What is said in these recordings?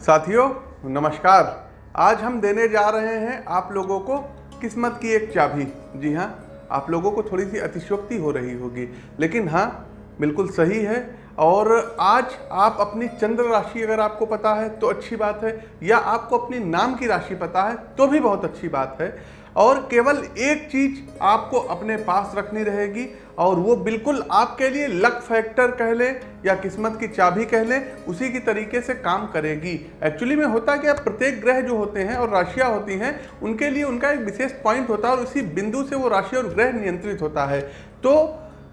साथियों, नमस्कार। आज हम देने जा रहे हैं आप लोगों को किस्मत की एक चाबी। जी हाँ आप लोगों को थोड़ी सी अतिशोक्ति हो रही होगी। लेकिन हाँ बिल्कुल सही है। और आज आप अपनी चंद्र राशि अगर आपको पता है तो अच्छी बात है। या आपको अपनी नाम की राशि पता है तो भी बहुत अच्छी बात है। और केवल एक चीज़ आपको अपने पास रखनी रहेगी और वो बिल्कुल आपके लिए लक फैक्टर कह लें या किस्मत की चाबी कह लें, उसी की तरीके से काम करेगी। एक्चुअली में होता क्या, प्रत्येक ग्रह जो होते हैं और राशियाँ होती हैं, उनके लिए उनका एक विशेष पॉइंट होता है और उसी बिंदु से वो राशि और ग्रह नियंत्रित होता है। तो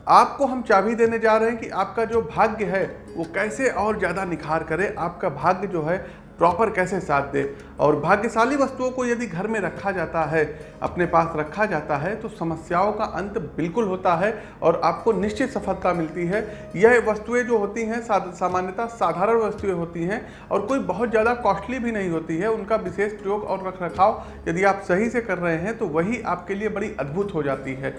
आपको हम चाबी देने जा रहे हैं कि आपका जो भाग्य है, वो कैसे और ज़्यादा निखार करे, आपका भाग्य जो है प्रॉपर कैसे साथ दे? और भाग्यशाली वस्तुओं को यदि घर में रखा जाता है, अपने पास रखा जाता है तो समस्याओं का अंत बिल्कुल होता है और आपको निश्चित सफलता मिलती है। यह वस्तुएँ जो होती हैं सामान्यतः साधारण वस्तुएँ होती हैं और कोई बहुत ज़्यादा कॉस्टली भी नहीं होती है। उनका विशेष प्रयोग और रख रखाव यदि आप सही से कर रहे हैं तो वही आपके लिए बड़ी अद्भुत हो जाती है।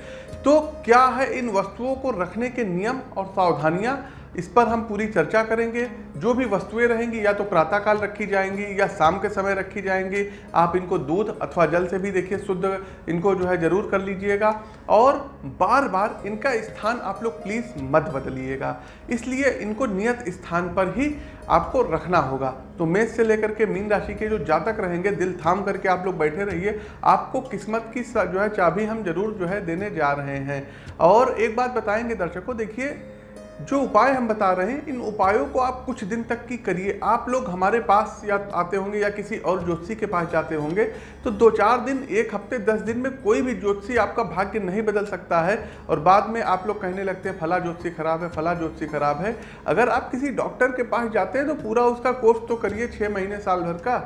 तो क्या है इन वस्तुओं को रखने के नियम और सावधानियाँ? इस पर हम पूरी चर्चा करेंगे। जो भी वस्तुएँ रहेंगी, या तो प्रातःकाल रखी जाएँगी, या शाम के समय रखी जाएँगी, आप इनको दूध अथवा जल से भी देखिए, शुद्ध इनको जो है ज़रूर कर लीजिएगा। और बार बार इनका स्थान आप लोग प्लीज़ मत बदलिएगा। इसलिए इनको नियत स्थान पर ही आपको रखना होगा। तो मेष से लेकर के मीन राशि के जो जातक रहेंगे, दिल थाम करके आप लोग बैठे रहिए। आपको किस्मत की जो है चाबी हम ज़रूर जो है देने जा रहे हैं। और एक बात बताएँगे दर्शकों, देखिए जो उपाय हम बता रहे हैं, इन उपायों को आप कुछ दिन तक की करिए। आप लोग हमारे पास या आते होंगे या किसी और ज्योतिषी के पास जाते होंगे तो दो चार दिन, एक हफ़्ते, दस दिन में कोई भी ज्योतिषी आपका भाग्य नहीं बदल सकता है और बाद में आप लोग कहने लगते हैं, फला ज्योतिषी खराब है, फला ज्योतिषी खराब है। अगर आप किसी डॉक्टर के पास जाते हैं तो पूरा उसका कोर्स तो करिए छः महीने साल भर का।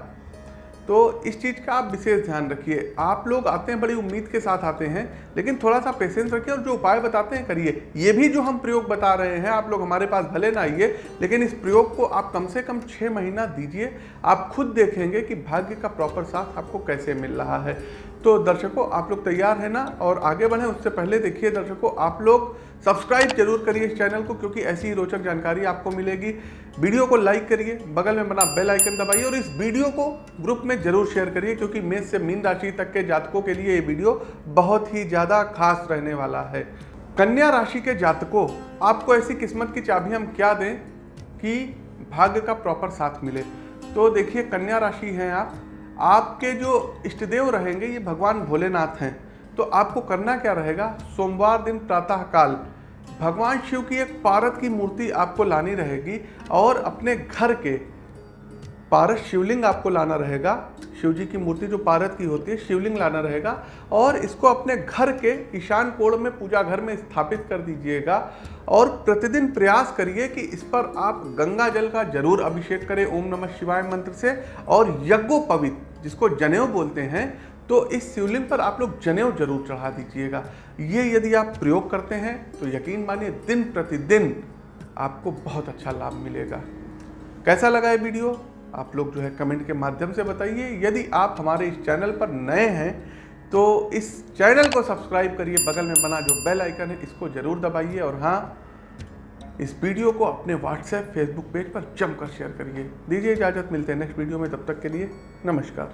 तो इस चीज़ का आप विशेष ध्यान रखिए। आप लोग आते हैं, बड़ी उम्मीद के साथ आते हैं, लेकिन थोड़ा सा पेशेंस रखिए और जो उपाय बताते हैं करिए। ये भी जो हम प्रयोग बता रहे हैं, आप लोग हमारे पास भले ना आइए, लेकिन इस प्रयोग को आप कम से कम छः महीना दीजिए। आप खुद देखेंगे कि भाग्य का प्रॉपर साथ आपको कैसे मिल रहा है। तो दर्शकों, आप लोग तैयार हैं ना? और आगे बढ़ें, उससे पहले देखिए दर्शकों, आप लोग सब्सक्राइब ज़रूर करिए इस चैनल को, क्योंकि ऐसी ही रोचक जानकारी आपको मिलेगी। वीडियो को लाइक करिए, बगल में बना बेल आइकन दबाइए और इस वीडियो को ग्रुप में ज़रूर शेयर करिए, क्योंकि मेष से मीन राशि तक के जातकों के लिए ये वीडियो बहुत ही ज़्यादा खास रहने वाला है। कन्या राशि के जातकों, आपको ऐसी किस्मत की चाबी हम क्या दें कि भाग्य का प्रॉपर साथ मिले? तो देखिए, कन्या राशि हैं आप। आपके जो इष्टदेव रहेंगे, ये भगवान भोलेनाथ हैं। तो आपको करना क्या रहेगा? सोमवार दिन प्रातःकाल, भगवान शिव की एक पारत की मूर्ति आपको लानी रहेगी और अपने घर के पारस शिवलिंग आपको लाना रहेगा। शिव जी की मूर्ति जो पारत की होती है, शिवलिंग लाना रहेगा। और इसको अपने घर के ईशान कोण में, पूजा घर में स्थापित कर दीजिएगा। और प्रतिदिन प्रयास करिए कि इस पर आप गंगा जल का ज़रूर अभिषेक करें, ओम नमः शिवाय मंत्र से। और यज्ञोपवित जिसको जनेऊ बोलते हैं तो इस शिवलिंग पर आप लोग जनेऊ ज़रूर चढ़ा दीजिएगा। ये यदि आप प्रयोग करते हैं तो यकीन मानिए दिन प्रतिदिन आपको बहुत अच्छा लाभ मिलेगा। कैसा लगा ये वीडियो? आप लोग जो है कमेंट के माध्यम से बताइए। यदि आप हमारे इस चैनल पर नए हैं तो इस चैनल को सब्सक्राइब करिए, बगल में बना जो बेल आइकन है, इसको ज़रूर दबाइए और हाँ इस वीडियो को अपने व्हाट्सएप, फेसबुक पेज पर जमकर शेयर करिए। दीजिए इजाज़त, मिलते हैं नेक्स्ट वीडियो में, तब तक के लिए नमस्कार।